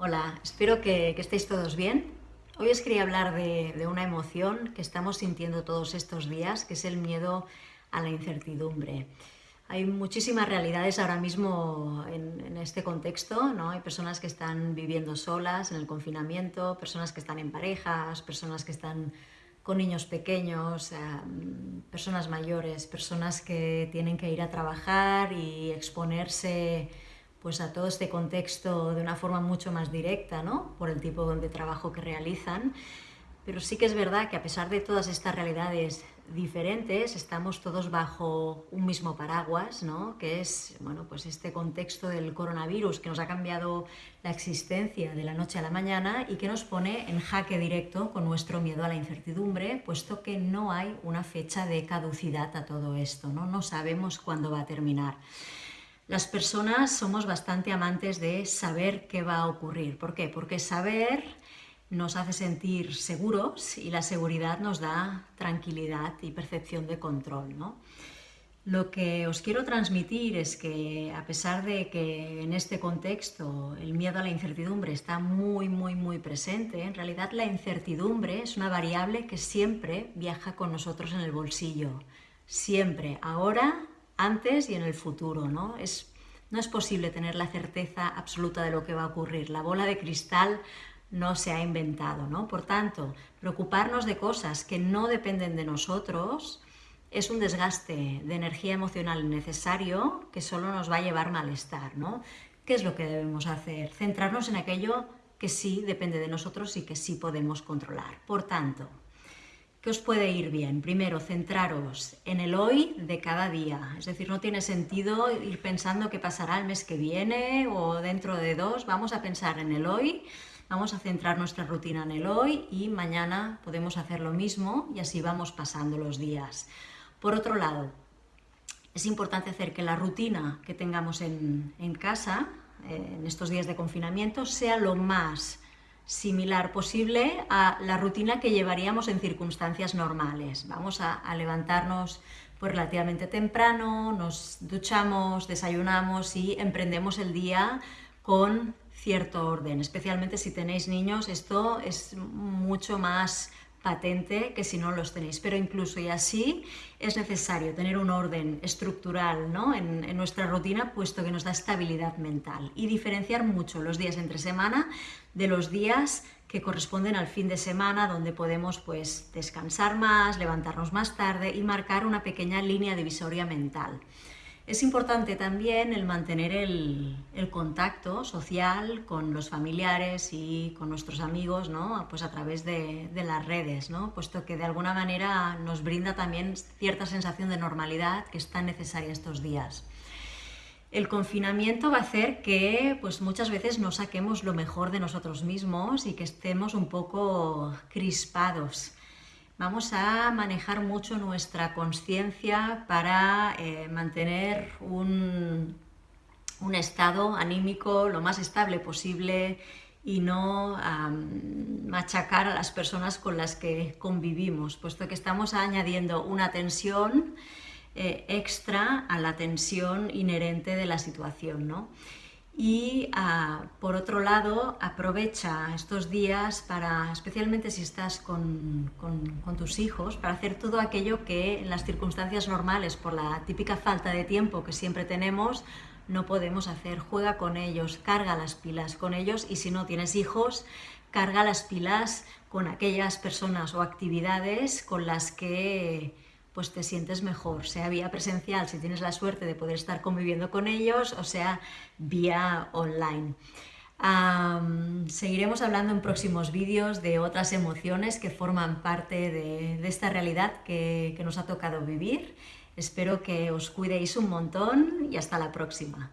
Hola, espero que, estéis todos bien. Hoy os quería hablar de, una emoción que estamos sintiendo todos estos días, que es el miedo a la incertidumbre. Hay muchísimas realidades ahora mismo en, este contexto, ¿no? Hay personas que están viviendo solas en el confinamiento, personas que están en parejas, personas que están con niños pequeños, em, personas mayores, personas que tienen que ir a trabajar y exponerse pues a todo este contexto de una forma mucho más directa, ¿no? por el tipo de trabajo que realizan. Pero sí que es verdad que a pesar de todas estas realidades diferentes, estamos todos bajo un mismo paraguas, ¿no? que es bueno, pues este contexto del coronavirus que nos ha cambiado la existencia de la noche a la mañana y que nos pone en jaque directo con nuestro miedo a la incertidumbre, puesto que no hay una fecha de caducidad a todo esto, no, no sabemos cuándo va a terminar. Las personas somos bastante amantes de saber qué va a ocurrir. ¿Por qué? Porque saber nos hace sentir seguros y la seguridad nos da tranquilidad y percepción de control. ¿no? Lo que os quiero transmitir es que a pesar de que en este contexto el miedo a la incertidumbre está muy, muy, muy presente, en realidad la incertidumbre es una variable que siempre viaja con nosotros en el bolsillo. Siempre, ahora antes y en el futuro. ¿no? Es, no es posible tener la certeza absoluta de lo que va a ocurrir. La bola de cristal no se ha inventado. ¿no? Por tanto, preocuparnos de cosas que no dependen de nosotros es un desgaste de energía emocional innecesario que solo nos va a llevar malestar. ¿no? ¿Qué es lo que debemos hacer? Centrarnos en aquello que sí depende de nosotros y que sí podemos controlar. Por tanto, ¿Qué os puede ir bien? Primero, centraros en el hoy de cada día. Es decir, no tiene sentido ir pensando qué pasará el mes que viene o dentro de dos. Vamos a pensar en el hoy, vamos a centrar nuestra rutina en el hoy y mañana podemos hacer lo mismo y así vamos pasando los días. Por otro lado, es importante hacer que la rutina que tengamos en, en casa, eh, en estos días de confinamiento, sea lo más similar posible a la rutina que llevaríamos en circunstancias normales. Vamos a, levantarnos pues, relativamente temprano, nos duchamos, desayunamos y emprendemos el día con cierto orden. Especialmente si tenéis niños, esto es mucho más patente que si no los tenéis, pero incluso y así es necesario tener un orden estructural ¿no? en, en, nuestra rutina, puesto que nos da estabilidad mental y diferenciar mucho los días entre semana de los días que corresponden al fin de semana, donde podemos pues, descansar más, levantarnos más tarde y marcar una pequeña línea divisoria mental. Es importante también el mantener el, contacto social con los familiares y con nuestros amigos, ¿no? pues a través de, las redes, ¿no? puesto que de alguna manera nos brinda también cierta sensación de normalidad que es tan necesaria estos días. El confinamiento va a hacer que pues, muchas veces no saquemos lo mejor de nosotros mismos y que estemos un poco crispados Vamos a manejar mucho nuestra conciencia para eh, mantener un, estado anímico lo más estable posible y no machacar a las personas con las que convivimos, puesto que estamos añadiendo una tensión eh, extra a la tensión inherente de la situación. ¿no? Y ah, por otro lado aprovecha estos días para, especialmente si estás con, tus hijos, para hacer todo aquello que en las circunstancias normales, por la típica falta de tiempo que siempre tenemos, no podemos hacer. Juega con ellos, carga las pilas con ellos y si no tienes hijos, carga las pilas con aquellas personas o actividades con las que pues te sientes mejor, sea vía presencial, si tienes la suerte de poder estar conviviendo con ellos, o sea vía online. seguiremos hablando en próximos vídeos de otras emociones que forman parte de, esta realidad que, que nos ha tocado vivir. Espero que os cuidéis un montón y hasta la próxima.